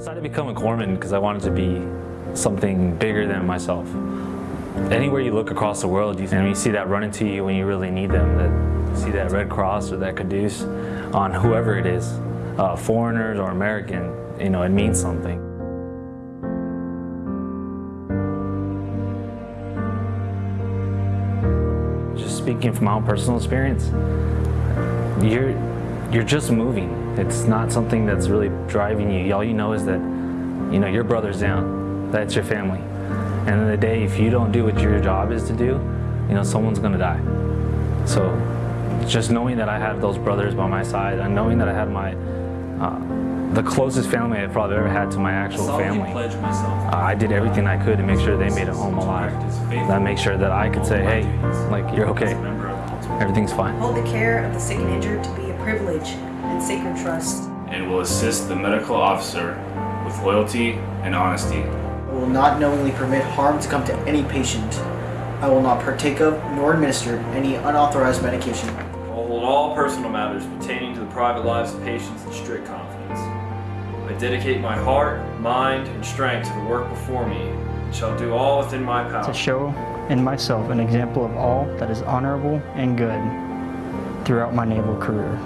decided to become a corpsman because I wanted to be something bigger than myself. Anywhere you look across the world, you, and you see that running to you when you really need them, that see that Red Cross or that Caduceus on whoever it is, uh, foreigners or American, you know, it means something. Just speaking from my own personal experience, you're you're just moving. It's not something that's really driving you. All you know is that, you know, your brother's down. That's your family. And in the day, if you don't do what your job is to do, you know, someone's gonna die. So just knowing that I have those brothers by my side and knowing that I had my, uh, the closest family I've probably ever had to my actual family. Uh, I did everything I could to make sure they made it home alive. That make sure that I could say, hey, like, you're okay. Everything's fine. Hold the care of the sick and injured to be a privilege and sacred trust. and will assist the medical officer with loyalty and honesty. I will not knowingly permit harm to come to any patient. I will not partake of nor administer any unauthorized medication. I will hold all personal matters pertaining to the private lives of patients in strict confidence. I dedicate my heart, mind, and strength to the work before me, and shall do all within my power. to show in myself an example of all that is honorable and good throughout my naval career.